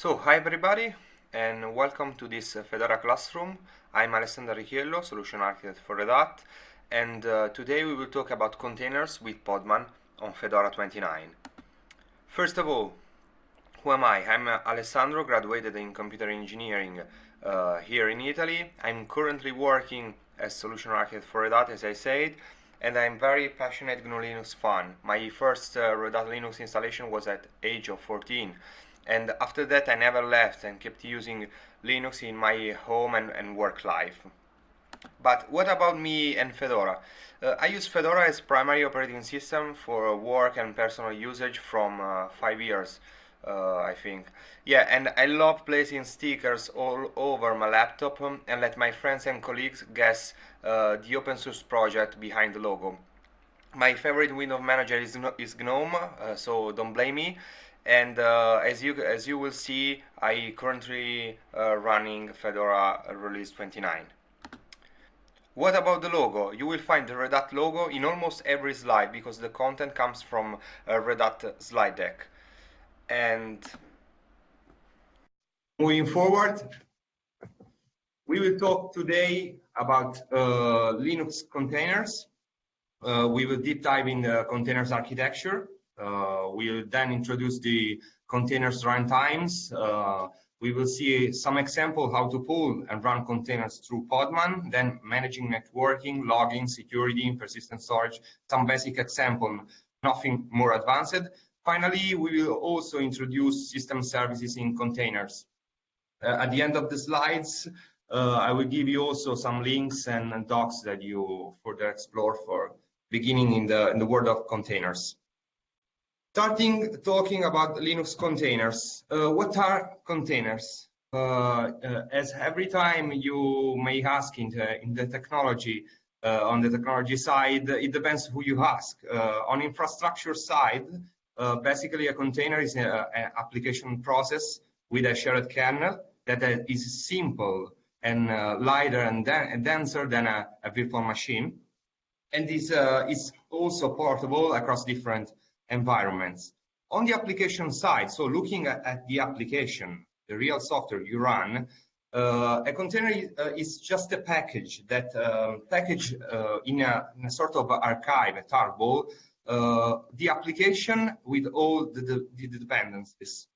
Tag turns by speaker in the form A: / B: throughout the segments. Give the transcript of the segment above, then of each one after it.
A: So, hi everybody, and welcome to this uh, Fedora Classroom. I'm Alessandro Richiello, Solution Architect for Red Hat, and uh, today we will talk about containers with Podman on Fedora 29. First of all, who am I? I'm uh, Alessandro, graduated in computer engineering uh, here in Italy. I'm currently working as Solution Architect for Red Hat, as I said, and I'm very passionate GNU Linux fan. My first uh, Red Hat Linux installation was at age of 14 and after that I never left and kept using Linux in my home and, and work life. But what about me and Fedora? Uh, I use Fedora as primary operating system for work and personal usage from uh, five years, uh, I think. Yeah, and I love placing stickers all over my laptop um, and let my friends and colleagues guess uh, the open source project behind the logo. My favorite window manager is, is GNOME, uh, so don't blame me and uh, as you as you will see I currently uh, running Fedora release 29 what about the logo? You will find the Red Hat logo in almost every slide because the content comes from a Red Hat slide deck. And moving forward we will talk today about uh, Linux containers. Uh, we will deep dive in the containers architecture we'll then introduce the containers runtimes. Uh, we will see some example how to pull and run containers through Podman, then managing networking, logging, security, persistent storage, some basic example, nothing more advanced. Finally, we will also introduce system services in containers. Uh, at the end of the slides, uh, I will give you also some links and, and docs that you further explore for beginning in the, in the world of containers. Starting talking about Linux containers. Uh, what are containers? Uh, uh, as every time you may ask in the, in the technology, uh, on the technology side, it depends who you ask. Uh, on infrastructure side, uh, basically a container is an application process with a shared kernel that is simple and lighter and, denser than a, a, virtual machine. And this is also portable across different environments. On the application side, so looking at, at the application, the real software you run, uh, a container uh, is just a package that um, package uh, in, a, in, a, sort of archive, a tarball, uh, the application with all the, the, the dependencies.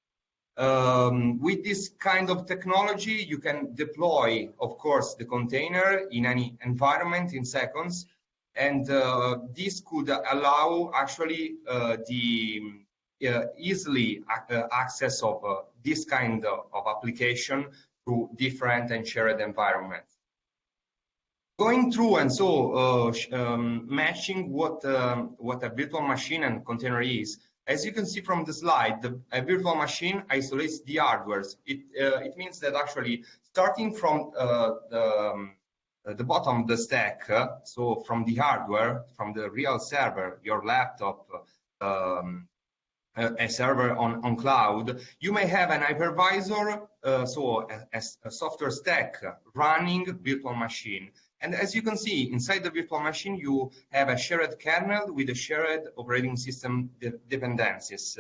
A: Um, with this kind of technology, you can deploy, of course, the container in any environment in seconds, and uh, this could allow actually uh, the uh, easily access of this kind of, application to different and shared environments going through and so um, matching what um, what a virtual machine and container is. As you can see from the slide, the, a virtual machine isolates the hardware. It uh, it means that actually starting from uh, the um, the bottom of the stack, uh, so from the hardware, from the real server, your laptop, um, a server on, on cloud, you may have an hypervisor, uh, so a, a, software stack running virtual machine. And as you can see, inside the virtual machine, you have a shared kernel with a shared operating system de dependencies.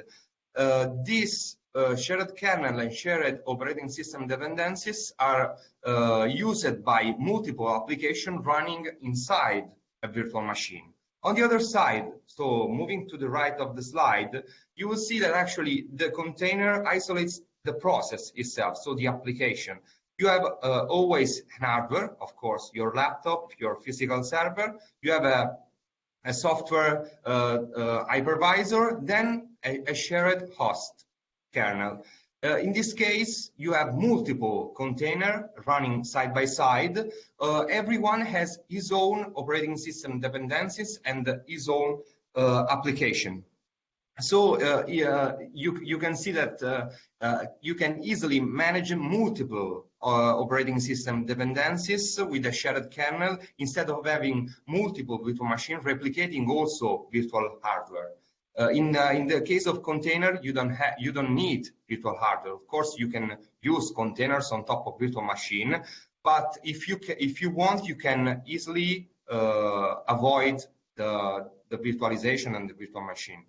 A: Uh, this uh, shared kernel and shared operating system dependencies are uh, used by multiple applications running inside a virtual machine. On the other side, so moving to the right of the slide, you will see that actually the container isolates the process itself, so the application. You have uh, always an hardware, of course, your laptop, your physical server. You have a, a software uh, uh, hypervisor, then a, a shared host kernel. Uh, in this case, you have multiple container running side by side. Uh, everyone has his own operating system dependencies and his own uh, application. So uh, you, you can see that uh, uh, you can easily manage multiple operating system dependencies with a shared kernel instead of having multiple virtual machines replicating also virtual hardware. Uh, in uh, in the case of container, you don't you don't need virtual hardware. Of course, you can use containers on top of virtual machine, but if you if you want, you can easily uh, avoid the the virtualization and the virtual machine.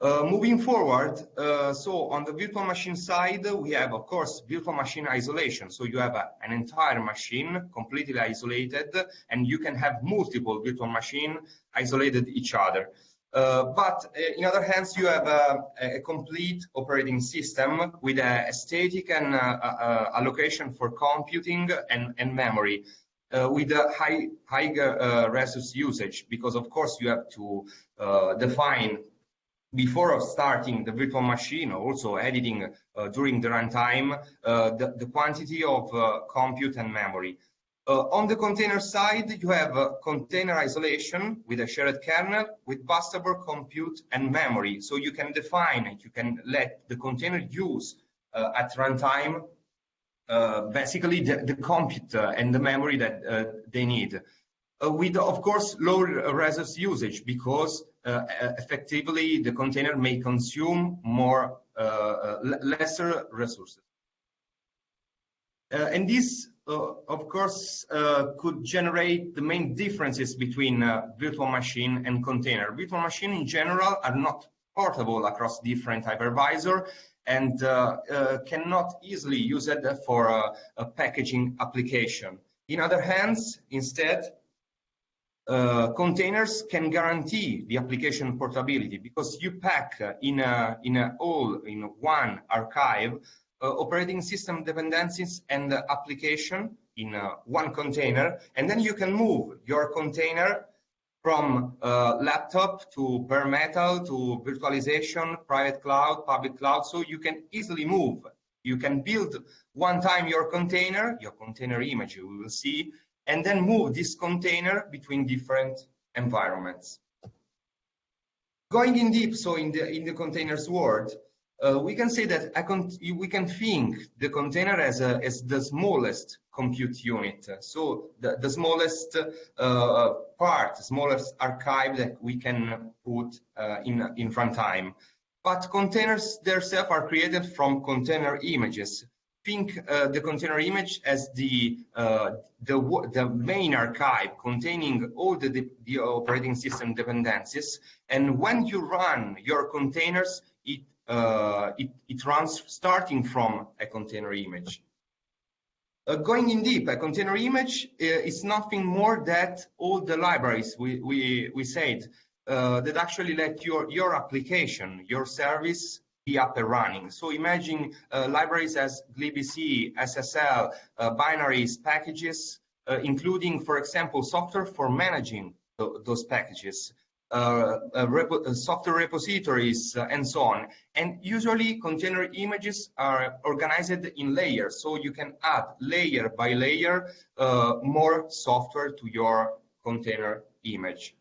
A: Uh, moving forward, uh, so on the virtual machine side, we have, of course, virtual machine isolation. So you have a, an entire machine completely isolated, and you can have multiple virtual machine isolated each other. Uh, but uh, in other hands, you have a, a, complete operating system with a, static and uh, allocation for computing and, and memory. Uh, with a high high uh, resource usage because of course you have to uh, define before starting the virtual machine also editing during the runtime the, the quantity of compute and memory uh, on the container side, you have uh, container isolation with a shared kernel with burstable compute and memory. So you can define it, you can let the container use uh, at runtime uh, basically the, the compute uh, and the memory that uh, they need. with, of course, low resource usage because effectively the container may consume more lesser resources. and this of course, uh, could generate the main differences between uh, virtual machine and container. Virtual machine in general are not portable across different hypervisor and uh, cannot easily use it for a, a, packaging application. In other hands, instead, uh, containers can guarantee the application portability because you pack in a in a all in one archive operating system dependencies and application in uh, one container, and then you can move your container from uh, laptop to bare metal to virtualization, private cloud, public cloud, so you can easily move. You can build one time your container, your container image you will see, and then move this container between different environments. Going in deep, so in the in the containers world, uh, we can say that we can think the container as, a, as the smallest compute unit. So the, the smallest uh, part, smallest archive that we can put uh, in, in runtime. But containers themselves are created from container images. Think uh, the container image as the, uh, the, the main archive containing all the, the operating system dependencies. And when you run your containers, uh, it, it, runs starting from a container image. Uh, going in deep, a container image uh, is nothing more than all the libraries we, we, we said uh, that actually let your, your application, your service be up and running. So imagine uh, libraries as glibc, SSL, uh, binaries, packages, including, for example, software for managing th those packages. Uh, uh, uh, software repositories, and so on. And usually container images are organized in layers, so you can add layer by layer more software to your container image.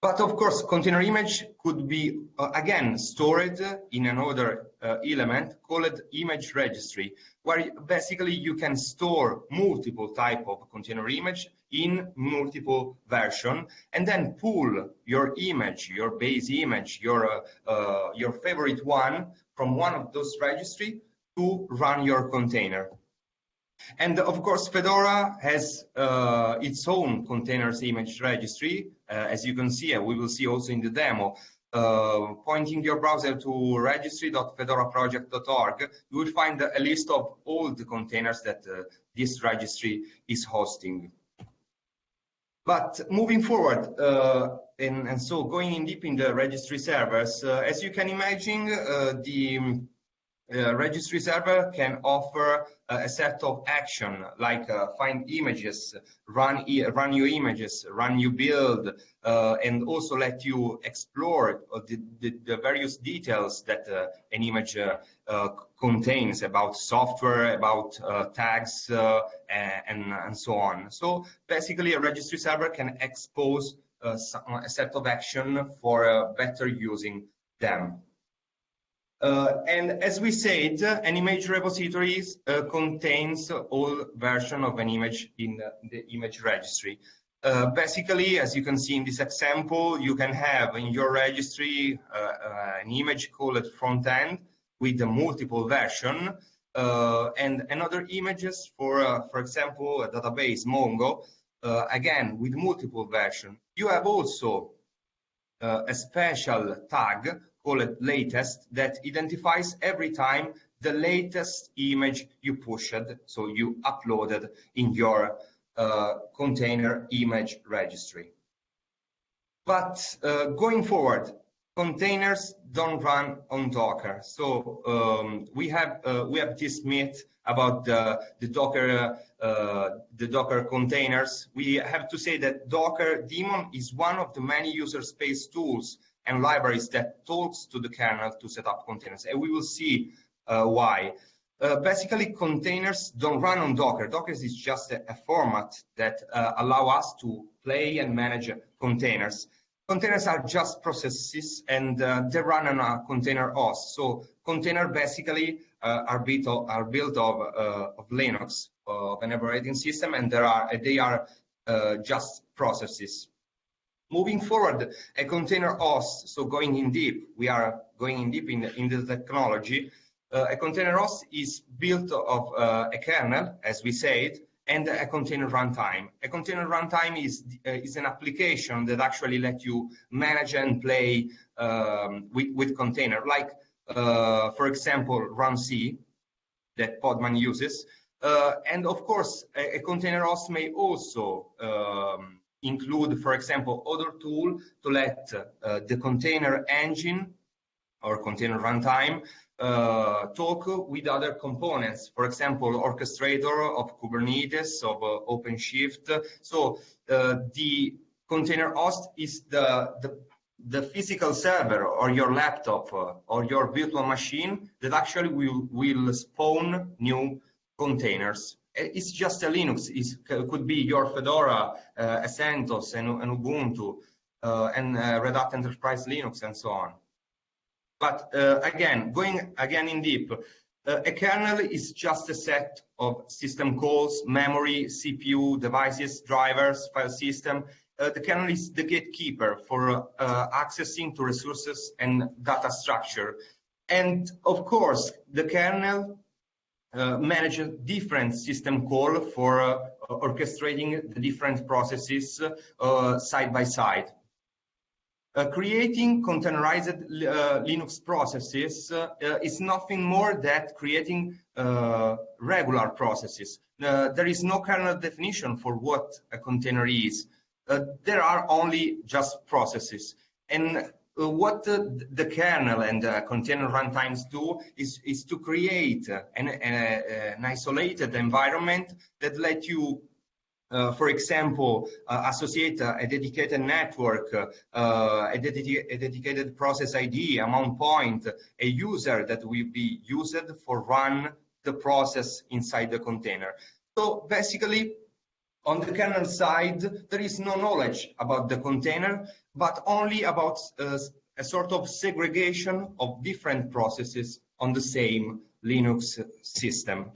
A: But of course, container image could be, uh, again, stored in another uh, element called image registry, where basically you can store multiple type of container image in multiple version and then pull your image, your base image, your, uh, uh, your favorite one from one of those registry to run your container. And of course, Fedora has uh, its own containers image registry. Uh, as you can see, we will see also in the demo, uh, pointing your browser to registry.fedoraproject.org, you will find a list of all the containers that uh, this registry is hosting. But moving forward, uh, and, and, so going in deep in the registry servers, uh, as you can imagine, uh, the uh, registry server can offer uh, a set of action like uh, find images, run e run new images, run new build, uh, and also let you explore the, the, the various details that uh, an image uh, contains about software, about tags, and, and so on. So basically, a registry server can expose a set of action for better using them. Uh, and as we said, an image repository uh, contains all version of an image in the image registry. Uh, basically, as you can see in this example, you can have in your registry uh, uh, an image called front end with a multiple version uh, and another images for, for example, a database Mongo, again with multiple version. You have also a special tag called latest that identifies every time the latest image you pushed, so you uploaded in your uh, container image registry. But uh, going forward, containers don't run on Docker. So um, we have uh, we have this myth about the, the Docker uh, the Docker containers. We have to say that Docker daemon is one of the many user space tools and libraries that talks to the kernel to set up containers, and we will see uh, why. Uh, basically, containers don't run on Docker. Docker is just a, a format that uh, allow us to play and manage containers. Containers are just processes and uh, they run on a container host. So container basically uh, are built of, are built of, of Linux, of an operating system, and there are they are uh, just processes. Moving forward, a container host, so going in deep, we are going in deep in the, in the technology. Uh, a container host is built of uh, a kernel, as we said, and a container runtime. A container runtime is uh, is an application that actually let you manage and play um, with with container, like uh, for example runc that Podman uses. Uh, and of course, a, a, container host may also um, include, for example, other tool to let uh, the container engine or container runtime uh, talk with other components, for example, orchestrator of Kubernetes, of uh, OpenShift. So uh, the container host is the, the, the, physical server or your laptop uh, or your virtual machine that actually will, will spawn new containers. It's just a Linux. it could be your Fedora, uh, a CentOS, and, Ubuntu, uh, and Red Hat Enterprise Linux, and so on. But uh, again, going again in deep, uh, a kernel is just a set of system calls, memory, CPU, devices, drivers, file system. Uh, the kernel is the gatekeeper for uh, accessing to resources and data structure. And of course, the kernel uh, manages different system call for uh, orchestrating the different processes side by side. Uh, creating containerized uh, Linux processes uh, is nothing more than creating uh, regular processes. Uh, there is no kernel definition for what a container is. Uh, there are only just processes. And what the kernel and container runtimes do is, is to create an, an isolated environment that let you uh, for example, uh, associate uh, a dedicated network, uh, a, dedi a, dedicated process ID, a mount point, a user that will be used for run the process inside the container. So basically, on the kernel side, there is no knowledge about the container, but only about uh, a sort of segregation of different processes on the same Linux system.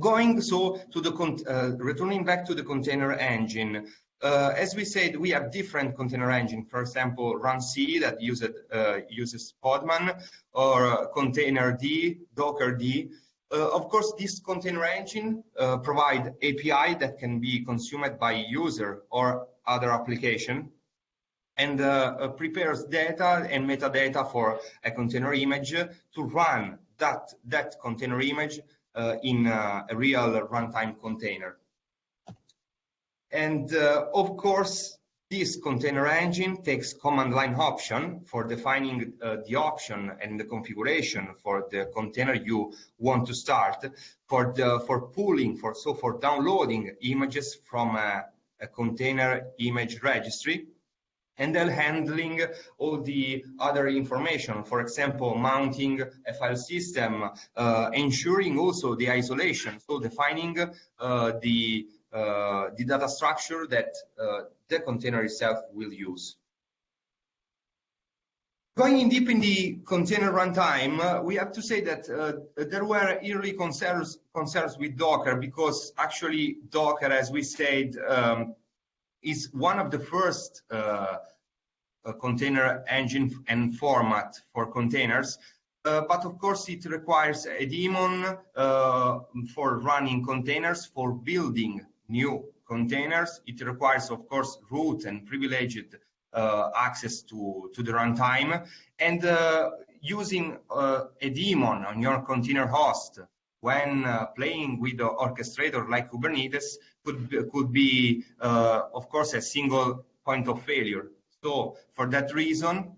A: Going so to the, uh, returning back to the container engine, uh, as we said, we have different container engine. For example, runc that used, uh, uses Podman or Container containerd, Dockerd. Uh, of course, this container engine uh, provide API that can be consumed by user or other application and uh, prepares data and metadata for a container image to run that, that container image uh, in uh, a real runtime container. And uh, of course, this container engine takes command line option for defining uh, the option and the configuration for the container you want to start for the for pulling for so for downloading images from a, a container image registry and then handling all the other information, for example, mounting a file system, uh, ensuring also the isolation, so defining uh, the, uh, the data structure that uh, the container itself will use. Going in deep in the container runtime, uh, we have to say that uh, there were early concerns, concerns with Docker because actually Docker, as we said, um, is one of the first uh, uh, container engine and format for containers. Uh, but of course, it requires a daemon uh, for running containers, for building new containers. It requires, of course, root and privileged access to, to the runtime. And using a daemon on your container host when uh, playing with the orchestrator like Kubernetes could, could be, uh, of course, a single point of failure. So for that reason,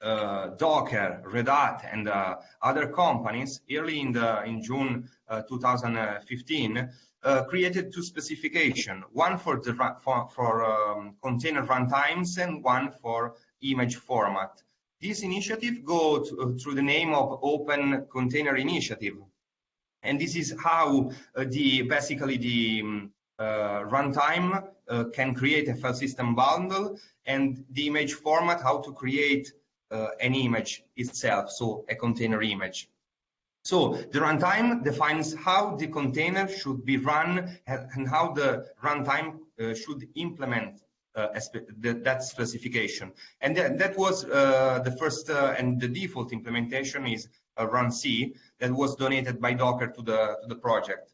A: uh, Docker, Red Hat, and uh, other companies early in the in June uh, 2015 uh, created two specifications: one for the for, for um, container runtimes and one for image format. This initiative goes through the name of Open Container Initiative, and this is how uh, the basically the um, uh, runtime uh, can create a file system bundle and the image format how to create uh, an image itself, so a container image. So the runtime defines how the container should be run and how the runtime uh, should implement uh, that specification. And that, was uh, the first uh, and the default implementation is runc that was donated by Docker to the, to the project.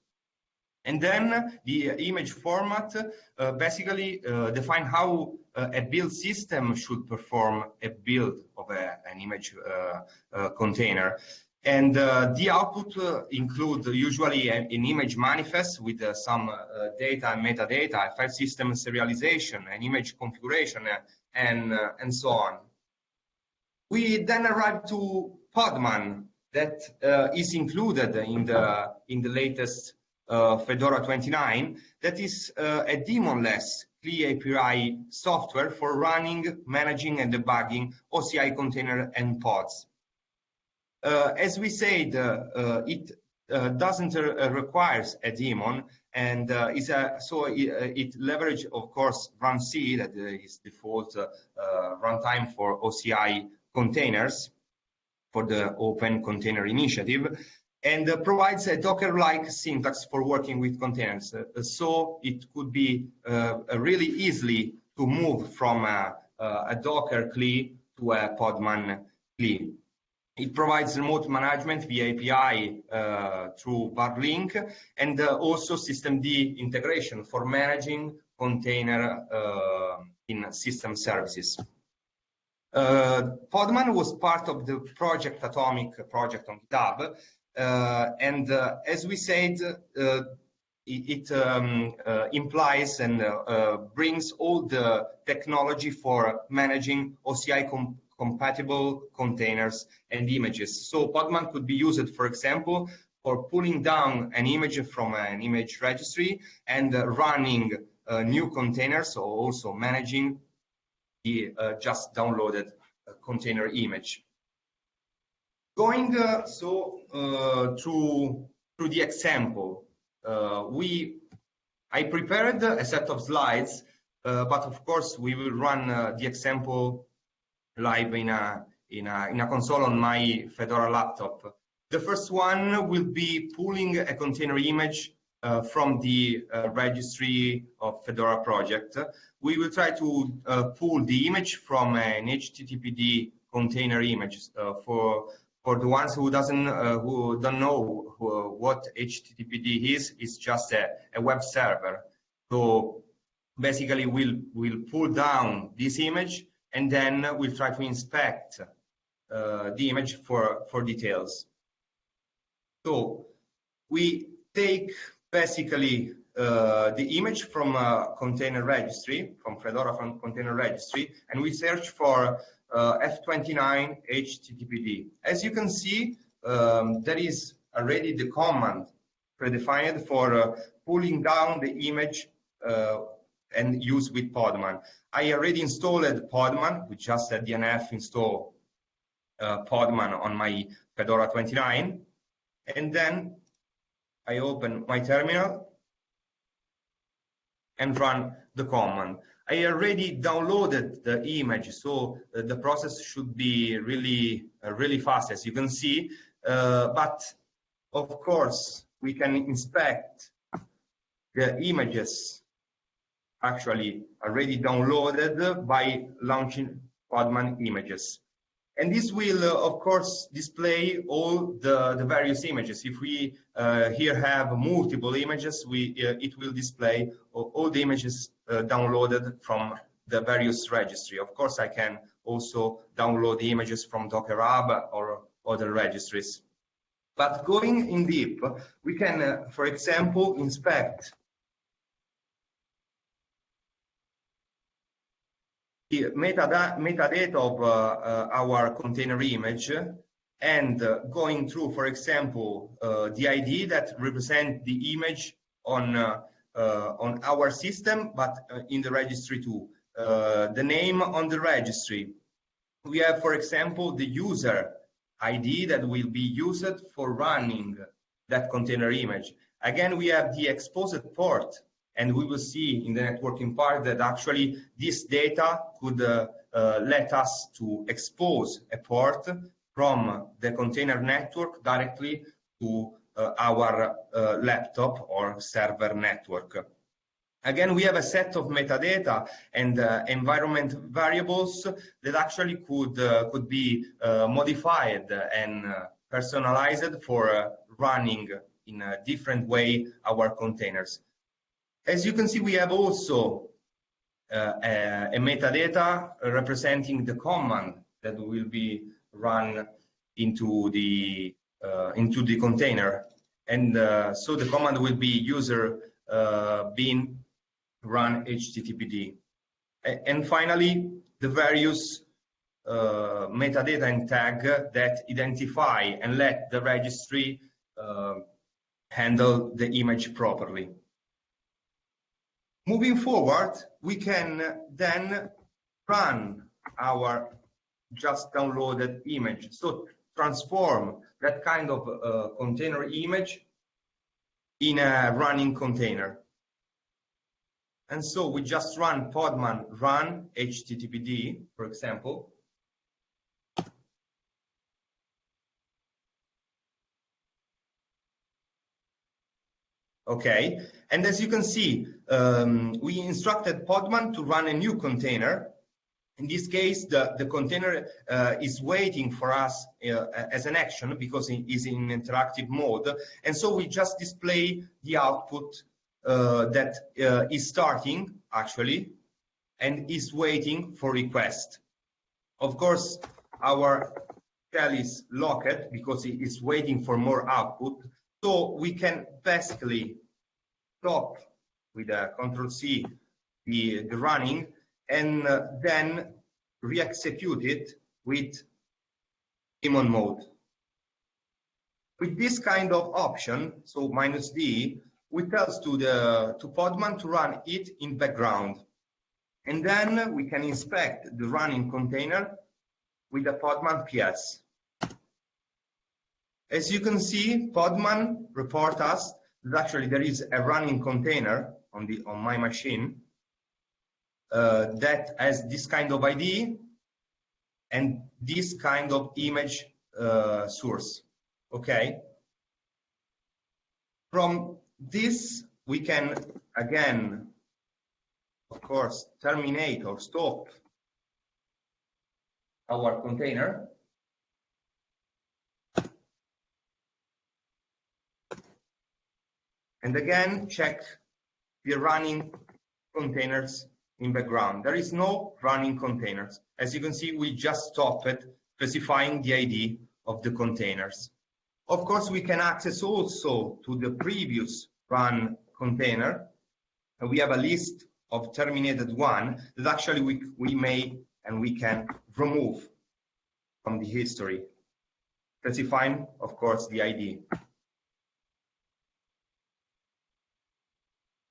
A: And then the image format uh, basically uh, define how uh, a build system should perform a build of a, an image uh, uh, container. And uh, the output include usually an, an, image manifest with some data and metadata, a file system serialization, an image configuration, and, and so on. We then arrive to Podman that is included in the, in the latest uh, Fedora 29 that is uh, a daemonless CLI API software for running, managing, and debugging OCI container and pods. Uh, as we said, uh, uh, it uh, doesn't requires a daemon, and is a, so it, it leverage, of course, runc that is default runtime for OCI containers for the Open Container Initiative and uh, provides a Docker-like syntax for working with containers. Uh, so it could be uh, really easily to move from a, a Docker CLI to a Podman CLI. It provides remote management via API uh, through Varlink and uh, also systemd integration for managing container uh, in system services. Podman was part of the Project Atomic project on GitHub, uh, and uh, as we said, uh, it, it um, implies and brings all the technology for managing OCI com compatible containers and images. So Podman could be used, for example, for pulling down an image from an image registry and uh, running uh, new containers, or also managing the uh, just downloaded container image. Going uh, so uh, through through the example, uh, we I prepared a set of slides, uh, but of course we will run uh, the example live in a in a in a console on my Fedora laptop. The first one will be pulling a container image uh, from the registry of Fedora project. We will try to pull the image from an HTTPD container image for for the ones who doesn't uh, who don't know who, what HTTPD is, it's just a, a, web server. So basically, we'll we'll pull down this image and then we'll try to inspect uh, the image for for details. So we take basically uh, the image from a container registry, from Fedora from container registry, and we search for F29 HTTPD. As you can see, um, there is already the command predefined for uh, pulling down the image uh, and use with Podman. I already installed Podman with just a DNF install uh, Podman on my Fedora 29. And then I open my terminal and run the command. I already downloaded the image, so uh, the process should be really, uh, really fast, as you can see. Uh, but of course, we can inspect the images actually already downloaded by launching Podman images. And this will, uh, of course, display all the, the various images. If we uh, here have multiple images, we, uh, it will display all, all the images downloaded from the various registry. Of course, I can also download the images from Docker Hub or other registries. But going in deep, we can, uh, for example, inspect the metadata, metadata of uh, uh, our container image and uh, going through, for example, uh, the ID that represent the image on uh, on our system, but in the registry too. the name on the registry. We have, for example, the user ID that will be used for running that container image. Again, we have the exposed port, and we will see in the networking part that actually this data could uh, uh, let us to expose a port from the container network directly to uh, our uh, laptop or server network. Again, we have a set of metadata and uh, environment variables that actually could uh, could be uh, modified and uh, personalized for running in a different way our containers. As you can see, we have also a, a metadata representing the command that will be run into the uh, into the container. And uh, so the command will be user uh, bin run httpd and finally the various uh, metadata and tag that identify and let the registry uh, handle the image properly. Moving forward we can then run our just downloaded image. So transform that kind of uh, container image in a running container. And so we just run podman run httpd, for example. Okay, and as you can see, um, we instructed Podman to run a new container in this case, the, the container uh, is waiting for us uh, as an action because it is in interactive mode. And so we just display the output uh, that uh, is starting, actually, and is waiting for request. Of course, our shell is locked because it is waiting for more output. So we can basically stop with a Control C the, the running and uh, then re-execute it with daemon mode. With this kind of option, so minus D, we tell to the to Podman to run it in background. And then we can inspect the running container with the Podman PS. As you can see, Podman report us that actually there is a running container on the on my machine that has this kind of ID and this kind of image uh, source. Okay. From this, we can again, of course, terminate or stop our container. And again, check the running containers in the background. There is no running containers. As you can see, we just stopped specifying the ID of the containers. Of course, we can access also to the previous run container. We have a list of terminated one that actually we, we may and we can remove from the history, specifying, of course, the ID.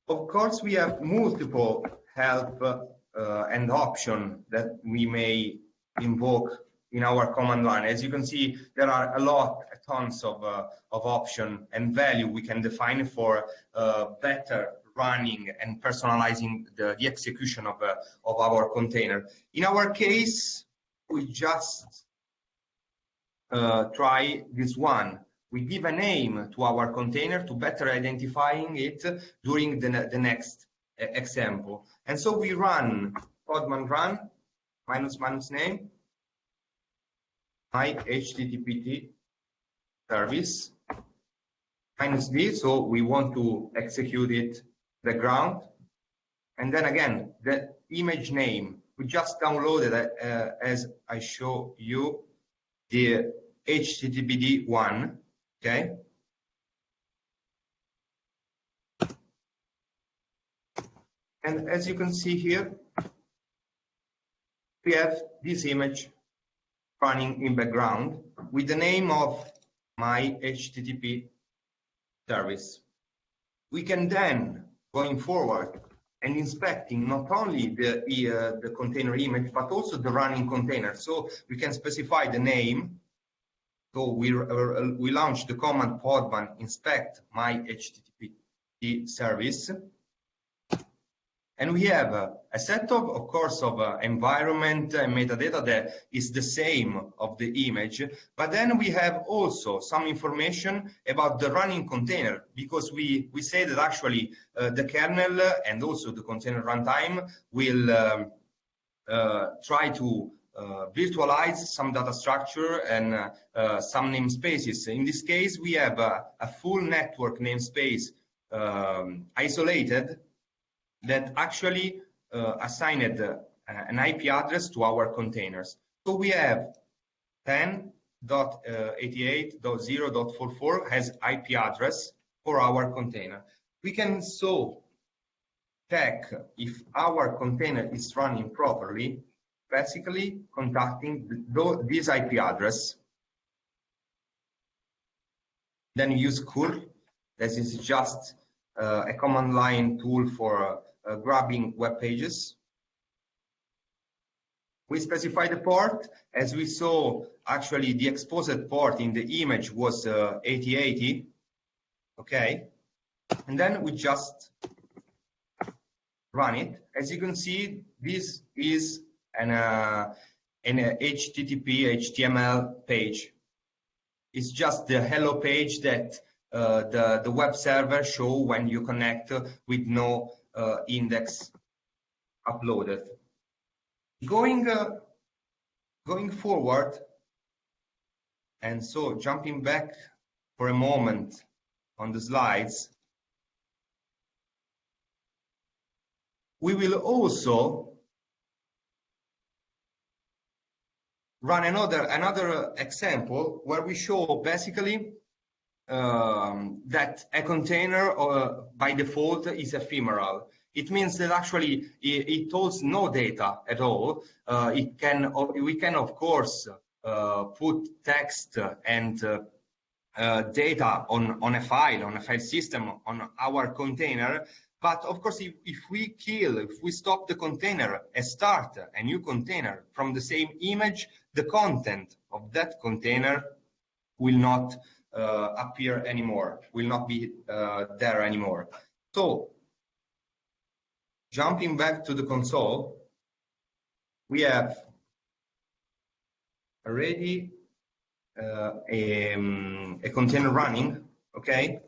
A: Of course, we have multiple help uh, and option that we may invoke in our command line. As you can see, there are a lot, tons of, uh, of option and value we can define for uh, better running and personalizing the, the execution of, uh, of our container. In our case, we just uh, try this one. We give a name to our container to better identifying it during the, the next example. And so we run podman run minus minus name my HTTP service minus d. So we want to execute it the ground And then again, the image name. We just downloaded, uh, as I show you, the HTTPD one, okay? And as you can see here, we have this image running in background with the name of my HTTP service. We can then, going forward, and inspecting not only the, uh, the container image, but also the running container. So we can specify the name. So we, uh, we launch the command podman inspect my HTTP service and we have uh, a set of, of course, of uh, environment and metadata that is the same of the image, but then we have also some information about the running container, because we, we say that actually uh, the kernel and also the container runtime will um, uh, try to uh, virtualize some data structure and uh, some namespaces. In this case, we have a full network namespace um, isolated that actually uh, assigned uh, an IP address to our containers. So we have 10.88.0.44 has IP address for our container. We can so check if our container is running properly, basically contacting this IP address. Then use curl. This is just uh, a command line tool for uh, grabbing web pages. We specify the port. As we saw, actually, the exposed port in the image was uh, 8080. Okay. And then we just run it. As you can see, this is an, uh, an HTTP HTML page. It's just the hello page that uh, the, the web server show when you connect with no uh, index uploaded. Going, uh, going forward, and so jumping back for a moment on the slides, we will also run another another example where we show basically um, that a container uh, by default is ephemeral. It means that actually it, it holds no data at all. Uh, it can, we can of course uh, put text and uh, uh, data on, on a file, on a file system, on our container. But of course, if, if we kill, if we stop the container and start a new container from the same image, the content of that container will not appear anymore, will not be uh, there anymore. So jumping back to the console, we have already uh, a, um, a, container running, okay?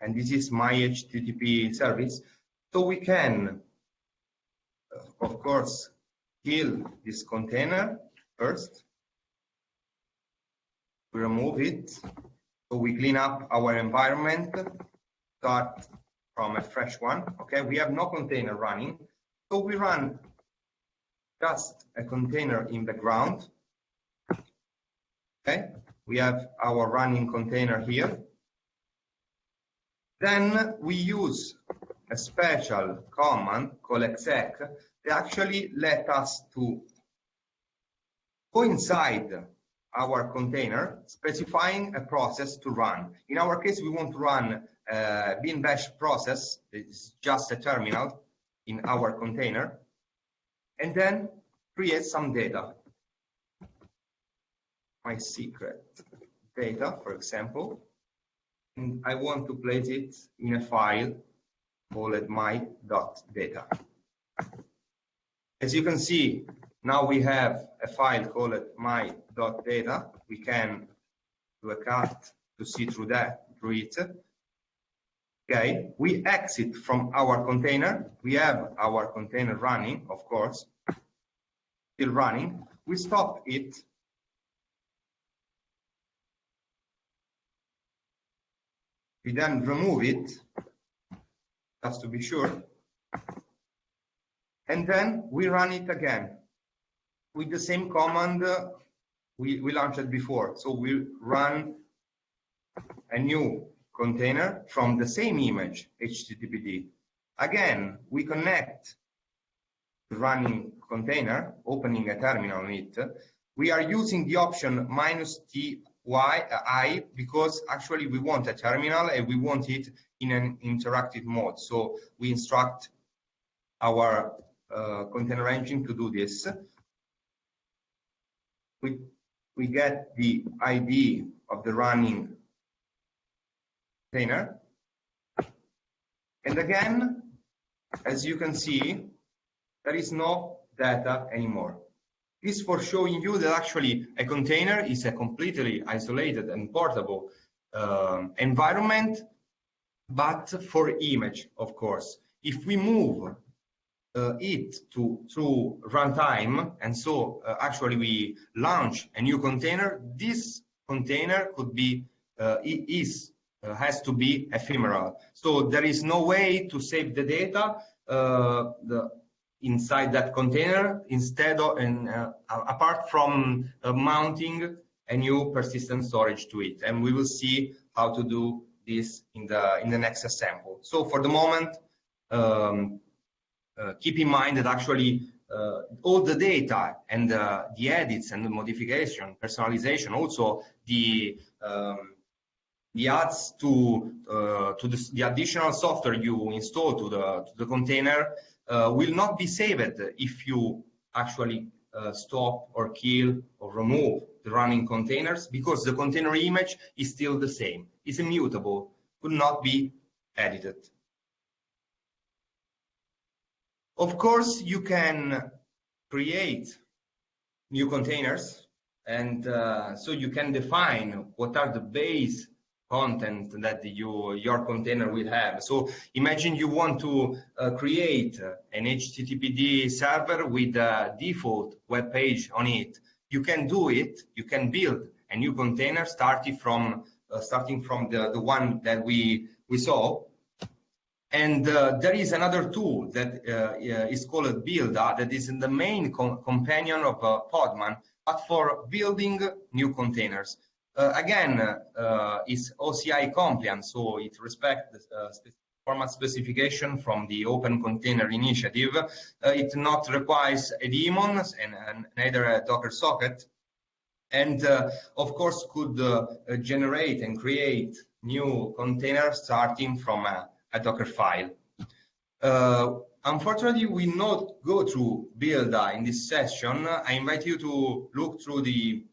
A: And this is my HTTP service. So we can, uh, of course, kill this container first. We remove it so we clean up our environment, start from a fresh one. Okay, we have no container running. So we run just a container in the ground. Okay, we have our running container here. Then we use a special command called exec that actually let us to go inside our container, specifying a process to run. In our case, we want to run a bin bash process. It's just a terminal in our container. And then create some data. My secret data, for example. And I want to place it in a file called my.data. As you can see, now we have a file called my.data. We can do a cut to see through that, through it. Okay, we exit from our container. We have our container running, of course, still running. We stop it. We then remove it, just to be sure. And then we run it again with the same command uh, we, we launched before. So we run a new container from the same image, HTTPD. Again, we connect running container, opening a terminal on it. We are using the option minus TY I because actually we want a terminal and we want it in an interactive mode. So we instruct our uh, container engine to do this. We, we get the ID of the running container. And again, as you can see, there is no data anymore. This for showing you that actually a container is a completely isolated and portable uh, environment, but for image, of course. If we move uh, it to through runtime, and so uh, actually we launch a new container, this container could be uh, is uh, has to be ephemeral. So there is no way to save the data uh, the, inside that container instead of and uh, apart from mounting a new persistent storage to it. And we will see how to do this in the in the next example. So for the moment. Um, uh, keep in mind that actually uh, all the data and uh, the edits and the modification, personalization, also the um, the adds to uh, to the, the, additional software you install to the to the container uh, will not be saved if you actually uh, stop or kill or remove the running containers because the container image is still the same. It's immutable, could not be edited. Of course, you can create new containers, and uh, so you can define what are the base content that you, your container will have. So imagine you want to uh, create an HTTPD server with a default web page on it. You can do it. You can build a new container starting from uh, starting from the, the one that we we saw and uh, there is another tool that uh, is called Buildah that is in the main com companion of uh, Podman, but for building new containers. Uh, again, uh, it's OCI compliant, so it respects the uh, format specification from the Open Container Initiative. it not requires a daemon and, and neither a Docker socket, and of course could generate and create new containers starting from a a Docker file. Uh, unfortunately, we not go through Buildah in this session. I invite you to look through the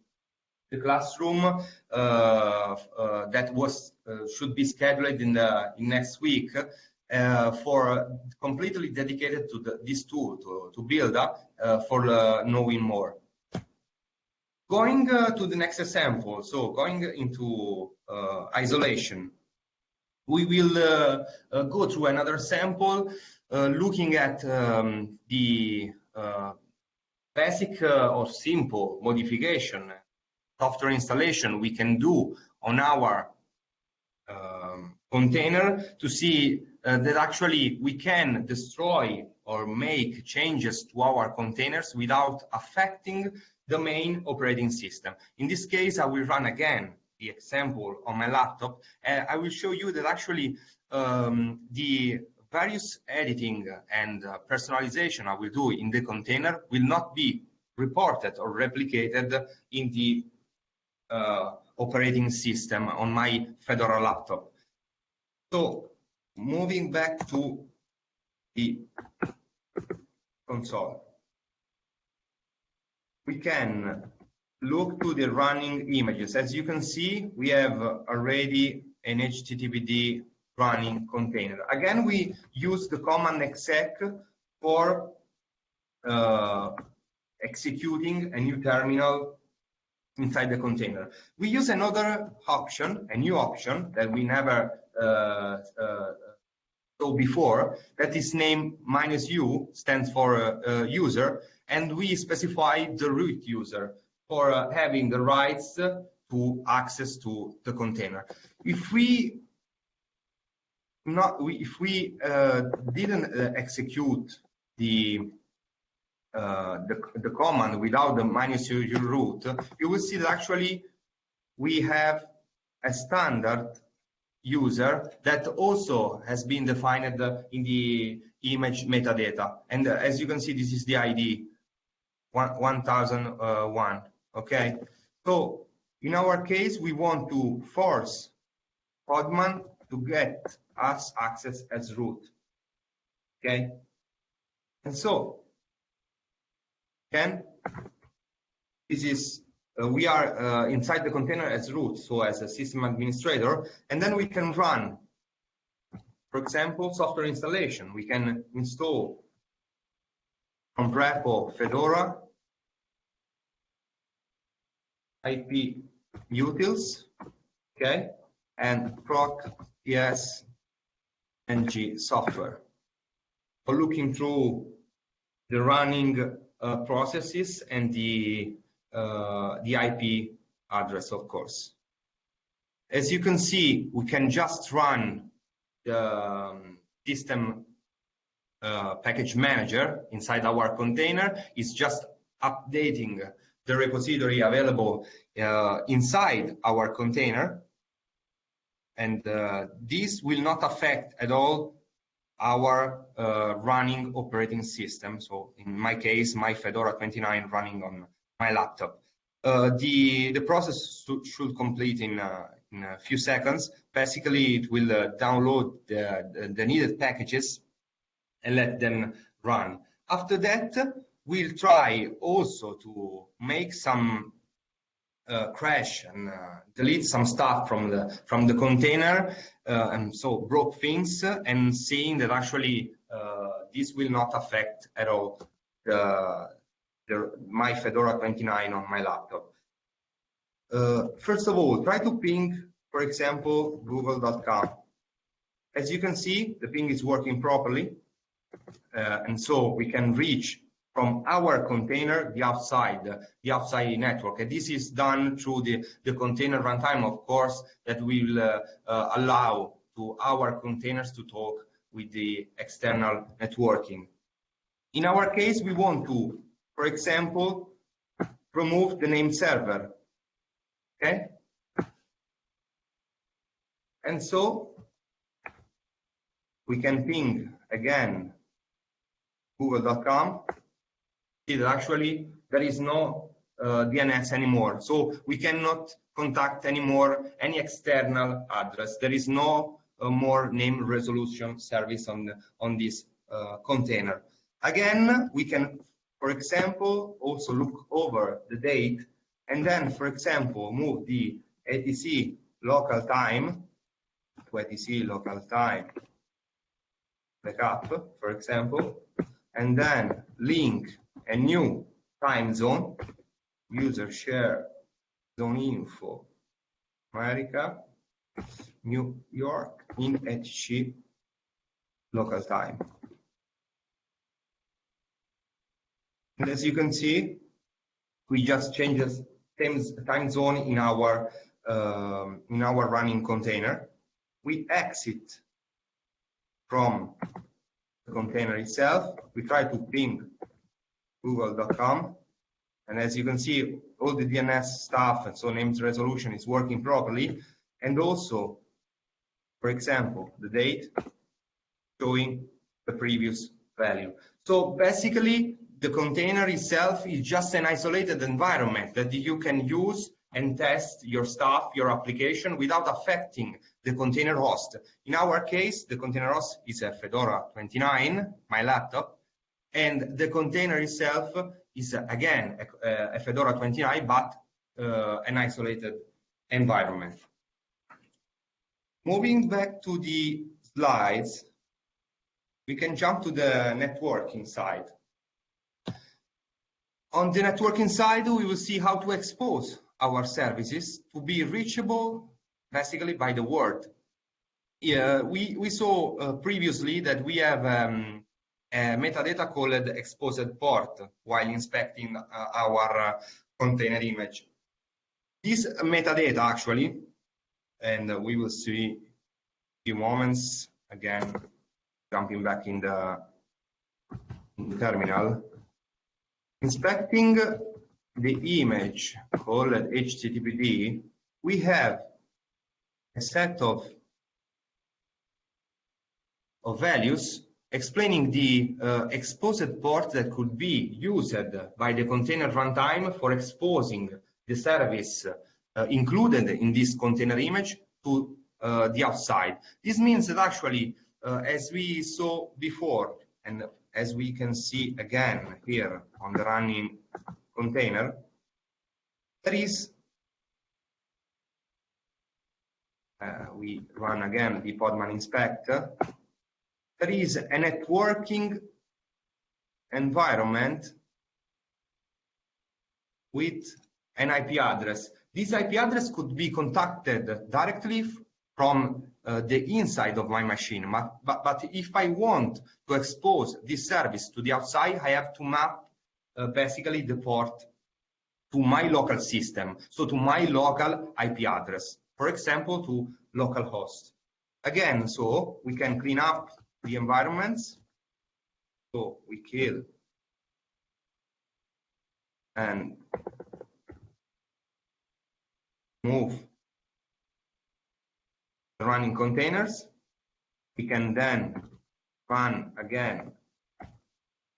A: the classroom uh, uh, that was uh, should be scheduled in the in next week uh, for completely dedicated to the, this tool to to Buildah uh, for knowing more. Going to the next example, so going into isolation we will uh, uh, go through another sample uh, looking at um, the basic or simple modification software installation we can do on our um, container to see uh, that actually we can destroy or make changes to our containers without affecting the main operating system. In this case, I will run again the example on my laptop, I will show you that actually um, the various editing and uh, personalization I will do in the container will not be reported or replicated in the uh, operating system on my Fedora laptop. So moving back to the console, we can look to the running images. As you can see, we have already an HTTPD running container. Again, we use the command exec for uh, executing a new terminal inside the container. We use another option, a new option that we never uh, uh, saw before, that is named minus u, stands for uh, user, and we specify the root user for uh, having the rights to access to the container. If we not we, if we uh, didn't uh, execute the uh, the, the command without the minus u root, you will see that actually we have a standard user that also has been defined in the image metadata. And uh, as you can see, this is the ID 1001. Okay, so in our case, we want to force Podman to get us access as root. Okay, and so again, this is uh, we are uh, inside the container as root, so as a system administrator, and then we can run, for example, software installation. We can install from repo Fedora IP utils, okay, and proc ps ng software. For looking through the running uh, processes and the uh, the IP address, of course. As you can see, we can just run the um, system uh, package manager inside our container. It's just updating the repository available uh, inside our container. And uh, this will not affect at all our uh, running operating system. So in my case, my Fedora 29 running on my laptop. Uh, the the process should, complete in, uh, in a few seconds. Basically, it will uh, download the, the, needed packages and let them run. After that, we'll try also to make some uh, crash and uh, delete some stuff from the from the container uh, and so broke things and seeing that actually this will not affect at all the the, my Fedora 29 on my laptop. Uh, first of all, try to ping, for example, google.com. As you can see, the ping is working properly. Uh, and so we can reach from our container the outside, the outside network. And this is done through the, the container runtime, of course, that will uh, uh, allow to our containers to talk with the external networking. In our case, we want to for example, remove the name server. Okay? And so we can ping again google.com. That actually there is no uh, DNS anymore. So we cannot contact anymore any external address. There is no uh, more name resolution service on, on this uh, container. Again, we can for example, also look over the date and then, for example, move the etc local time to etc local time backup, for example, and then link a new time zone, user share zone info, America, New York in etc local time. And as you can see, we just changed the time zone in our um, in our running container. We exit from the container itself. We try to ping google.com. And as you can see, all the DNS stuff and so names resolution is working properly. And also, for example, the date showing the previous value. So basically, the container itself is just an isolated environment that you can use and test your stuff, your application without affecting the container host. In our case, the container host is a Fedora 29, my laptop, and the container itself is again a, a Fedora 29, but uh, an isolated environment. Moving back to the slides, we can jump to the networking side. On the networking side, we will see how to expose our services to be reachable basically by the world. Yeah, we, we saw uh, previously that we have um, metadata called exposed port while inspecting uh, our uh, container image. This metadata actually, and we will see a few moments again, jumping back in the, in the terminal, Inspecting the image called HTTPD, we have a set of, of values explaining the uh, exposed port that could be used by the container runtime for exposing the service uh, included in this container image to uh, the outside. This means that actually, uh, as we saw before, and as we can see again here on the running container, there is, uh, we run again the Podman inspector, there is a networking environment with an IP address. This IP address could be contacted directly from uh, the inside of my machine. But, but, but, if I want to expose this service to the outside, I have to map uh, basically the port to my local system, so to my local IP address, for example, to localhost. Again, so we can clean up the environments. So we kill and move running containers. We can then run again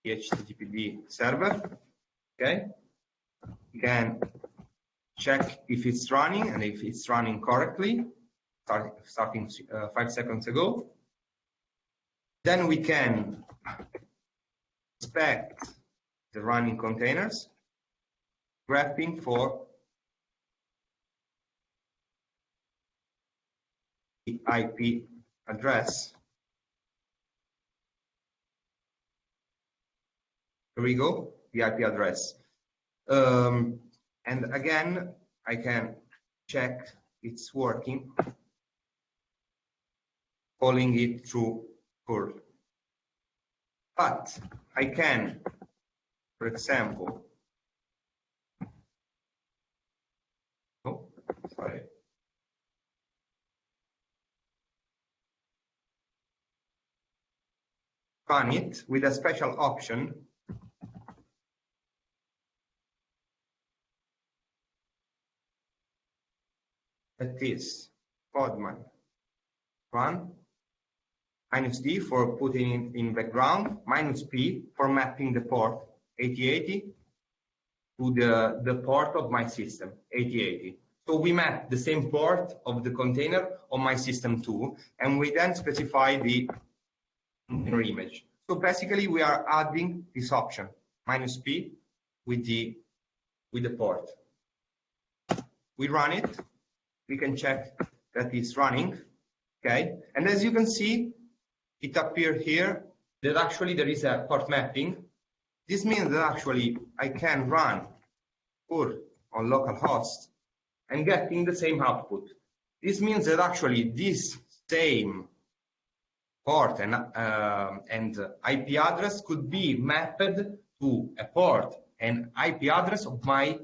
A: the HTTPD server. Okay. We can check if it's running and if it's running correctly, start, starting uh, five seconds ago. Then we can inspect the running containers, grepping for the IP address. Here we go, the IP address. Um, and again, I can check it's working, calling it through curl. But I can, for example, oh, sorry. Run it with a special option that is Podman run minus D for putting it in background, minus P for mapping the port 8080 to the, the port of my system, 8080. So we map the same port of the container on my system too, and we then specify the container image. So basically we are adding this option, minus P, with the, with the port. We run it, we can check that it's running, okay? And as you can see, it appeared here that actually there is a port mapping. This means that actually I can run curl on localhost and getting the same output. This means that actually this same port and, uh, and IP address could be mapped to a port and IP address of my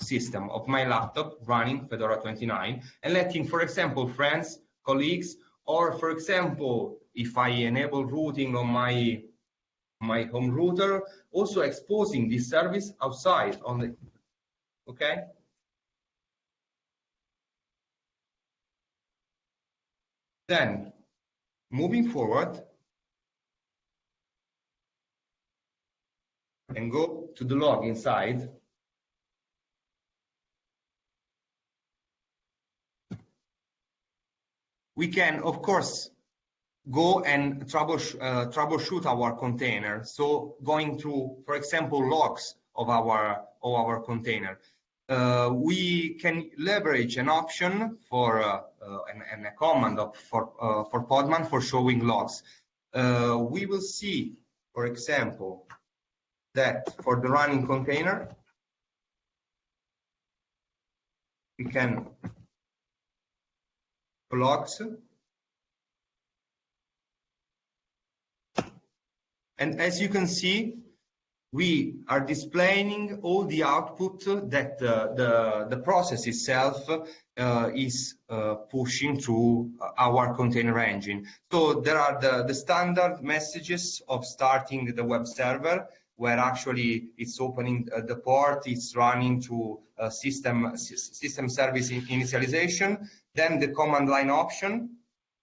A: system, of my laptop running Fedora 29 and letting, for example, friends, colleagues, or for example, if I enable routing on my my home router, also exposing this service outside on the, okay? Then, moving forward, and go to the log inside, we can, of course, go and troubleshoot, uh, troubleshoot our container. So going through, for example, logs of our of our container. Uh, we can leverage an option for uh, uh and, and, a command of, for uh, for Podman for showing logs. Uh, we will see, for example, that for the running container, we can logs And as you can see, we are displaying all the output that uh, the, the process itself uh, is uh, pushing through our container engine. So there are the, the standard messages of starting the web server where actually it's opening uh, the port, it's running to uh, system system service initialization, then the command line option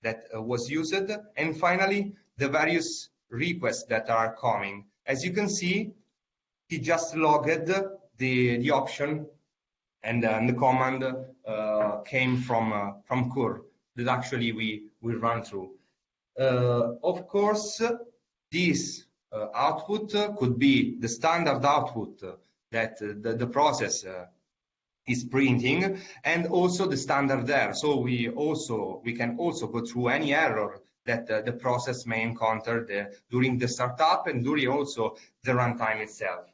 A: that uh, was used, and finally the various requests that are coming. As you can see, he just logged the the option, and, the command uh, came from uh, from Curl that actually we we run through. Uh, of course, this uh, output could be the standard output that the, the process is printing and also the standard there. So we also we can also go through any error that uh, the process may encounter the, during the startup and during also the runtime itself.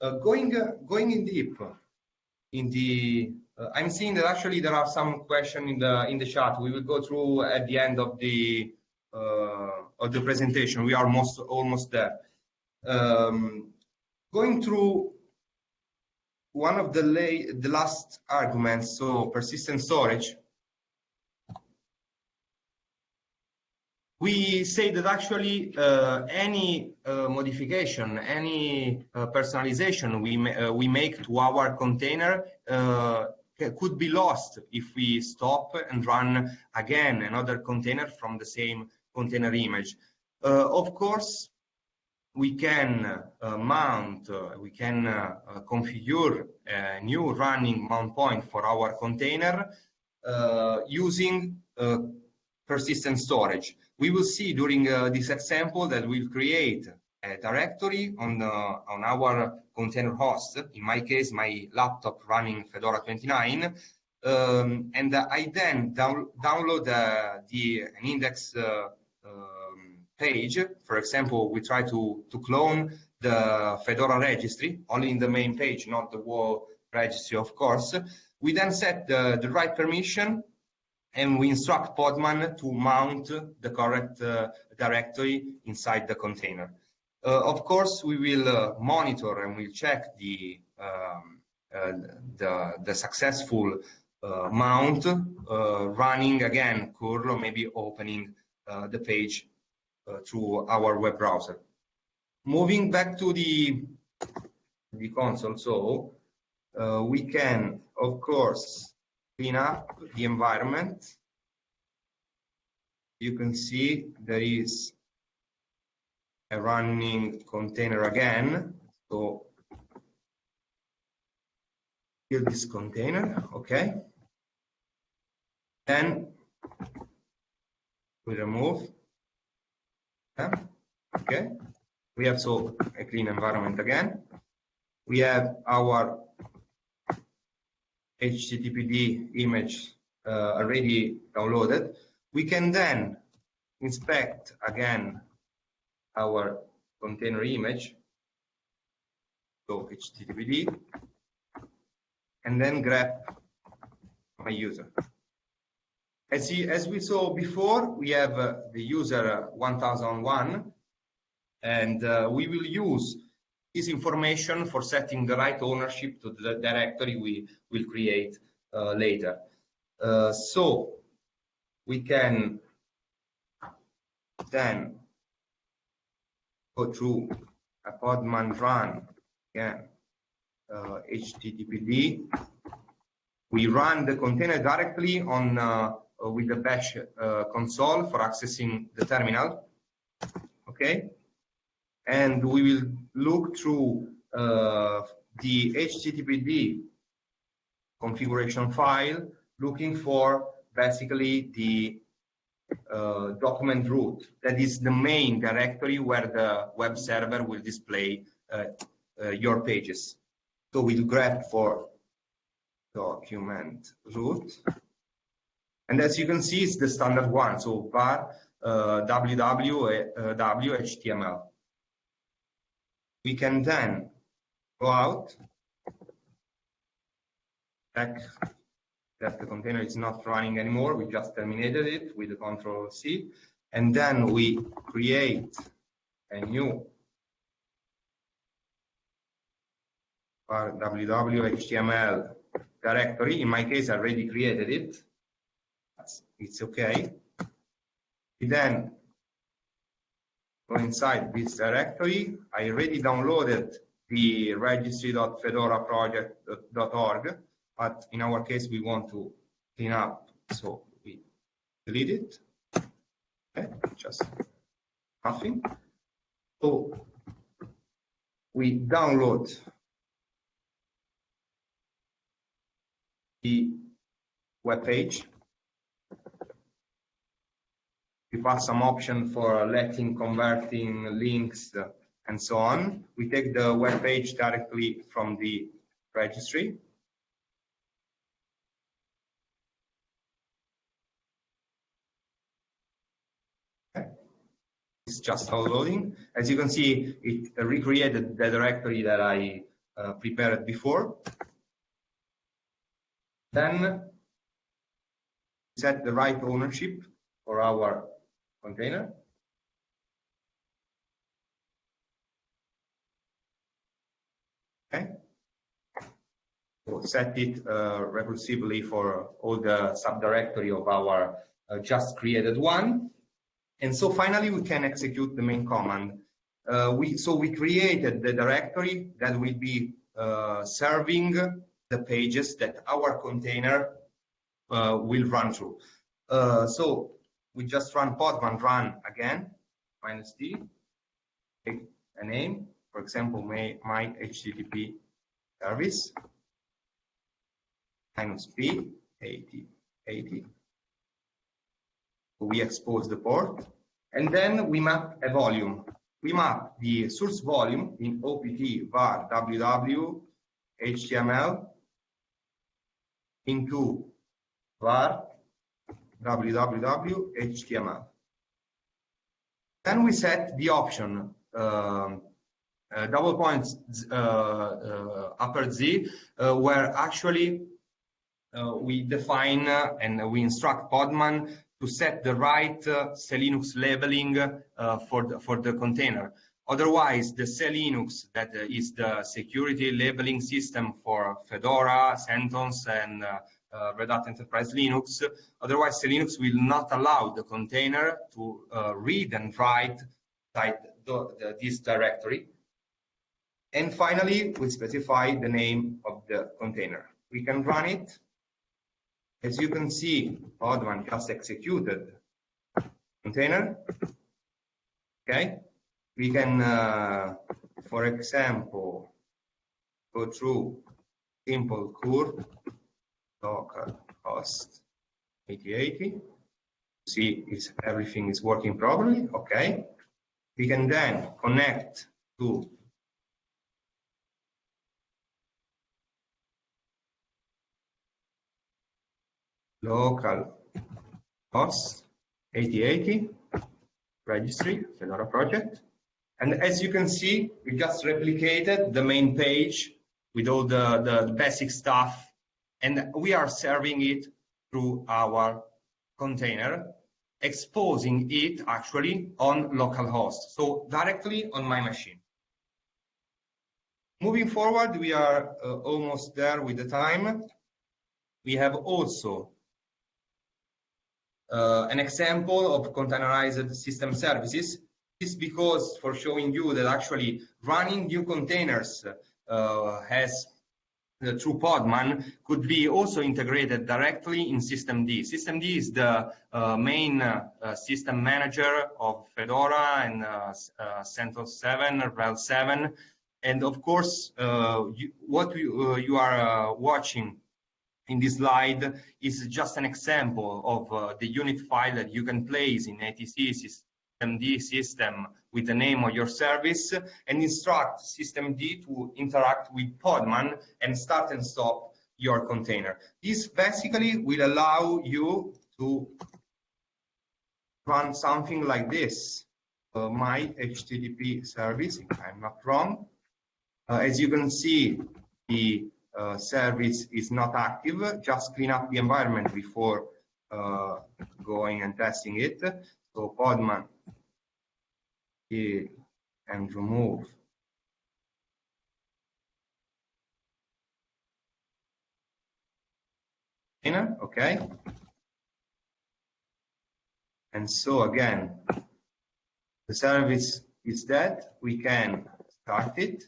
A: Uh, going uh, going in deep in the uh, I'm seeing that actually there are some questions in the in the chat. We will go through at the end of the uh, of the presentation. We are most almost there. Um, going through one of the the last arguments, so persistent storage. We say that actually uh, any uh, modification, any uh, personalization we, ma uh, we make to our container uh, could be lost if we stop and run again another container from the same container image. Uh, of course, we can mount, we can configure a new running mount point for our container using persistent storage. We will see during uh, this example that we'll create a directory on, uh, on our container host, in my case, my laptop running Fedora 29, um, and I then down, download uh, the an index uh, um, page. For example, we try to, to clone the Fedora registry, only in the main page, not the whole registry, of course. We then set the, the right permission and we instruct Podman to mount the correct uh, directory inside the container. Uh, of course, we will uh, monitor and we'll check the um, uh, the, the, successful uh, mount uh, running again curl or maybe opening the page through our web browser. Moving back to the the console, so we can of course clean up the environment, you can see there is a running container again. So build this container, okay. Then we remove them, okay. We have so a clean environment again. We have our HTTPD image uh, already downloaded. We can then inspect again our container image, so HTTPD, and then grab my user. As, he, as we saw before, we have uh, the user 1001, and uh, we will use this information for setting the right ownership to the directory we will create uh, later. Uh, so we can then go through a podman run again uh, httpd we run the container directly on uh, with the bash uh, console for accessing the terminal. Okay and we will look through uh, the HTTPD configuration file looking for basically the uh, document root that is the main directory where the web server will display uh, uh your pages. So we'll grab for document root. And as you can see, it's the standard one. So var uh, www uh, we can then go out, check that the container is not running anymore. We just terminated it with the control C. And then we create a new www.html directory. In my case, I already created it. It's okay. We then inside this directory. I already downloaded the registry.fedoraproject.org, but in our case, we want to clean up, so we delete it. Okay, just nothing. So we download the web page. We pass some option for letting, converting links, and so on. We take the web page directly from the registry. It's just downloading. As you can see, it recreated the directory that I uh, prepared before. Then set the right ownership for our container. Okay. So set it uh, recursively for all the subdirectory of our uh, just created one. And so finally, we can execute the main command. Uh, we, so we created the directory that will be uh, serving the pages that our container uh, will run through. Uh, so we just run podman run again, minus d, take a name, for example, my, my HTTP service, minus p, 80, 80. We expose the port, and then we map a volume. We map the source volume in OPT var www HTML into var www HTML. Then we set the option um, uh, double points uh, uh, upper Z, uh, where actually uh, we define uh, and we instruct Podman to set the right Linux labeling for the, for the container. Otherwise, the SELinux, that is the security labeling system for Fedora, CentOS, and uh, Red Hat Enterprise Linux. Otherwise, Linux will not allow the container to uh, read and write the, the, this directory. And finally, we specify the name of the container. We can run it. As you can see, Podman just executed container. Okay, we can, uh, for example, go through simple curl local host 8080 see if everything is working properly okay. We can then connect to local host 8080 registry Fedora project. And as you can see we just replicated the main page with all the, the basic stuff and we are serving it through our container, exposing it actually on localhost, so directly on my machine. Moving forward, we are uh, almost there with the time. We have also uh, an example of containerized system services. This because for showing you that actually running new containers uh, has through Podman could be also integrated directly in systemd. Systemd is the uh, main uh, system manager of Fedora and uh, uh, CentOS 7, RHEL 7. And of course, uh, you, what you, you are watching in this slide is just an example of the unit file that you can place in etc systemd system with the name of your service and instruct systemd to interact with Podman and start and stop your container. This basically will allow you to run something like this. Uh, my HTTP service, if I'm not wrong. Uh, as you can see, the uh, service is not active. Just clean up the environment before uh, going and testing it. So Podman and remove inner, okay? And so again, the service is dead, we can start it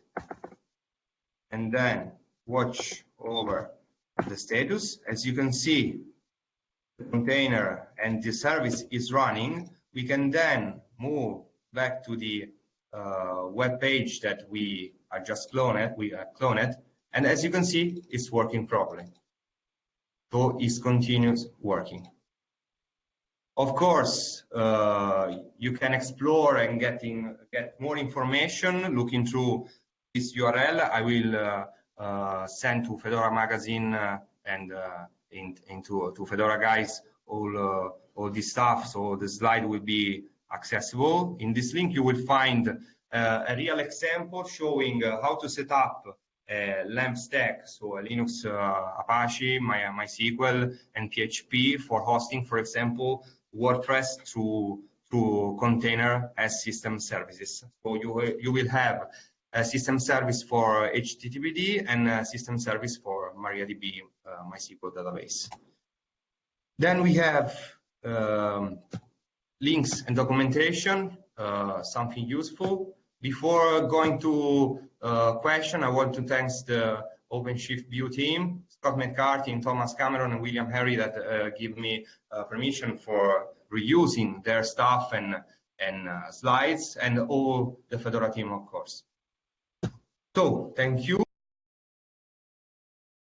A: and then watch over the status. As you can see, the container and the service is running. We can then move back to the uh, web page that we are just cloned, we uh, cloned, and as you can see, it's working properly. So it's continuous working. Of course, uh, you can explore and getting get more information looking through this URL. I will uh, uh, send to Fedora magazine uh, and uh, in, into to Fedora guys all all this stuff. So the slide will be accessible. In this link, you will find uh, a real example showing uh, how to set up a LAMP stack, so a Linux uh, Apache, My, MySQL, and PHP for hosting, for example, WordPress through through container as system services. So you you will have a system service for HTTPD and a system service for MariaDB uh, MySQL database. Then we have um, links and documentation, uh, something useful. Before going to uh, question, I want to thank the OpenShift View team, Scott McCarty and Thomas Cameron and William Henry that uh, give me uh, permission for reusing their stuff and, and uh, slides and all the Fedora team, of course. So thank you.